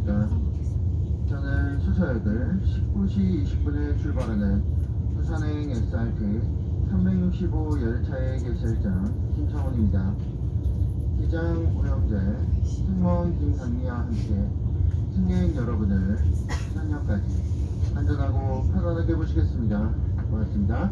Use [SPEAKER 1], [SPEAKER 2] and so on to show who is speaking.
[SPEAKER 1] 안녕하십니까. 저는 수서역을 19시 20분에 출발하는 부산행 SRT 365 열차의 개설장 김창훈입니다. 기장 오영재, 승무원 김강미와 함께 승객 여러분을 부산역까지 안전하고 편안하게 모시겠습니다. 고맙습니다.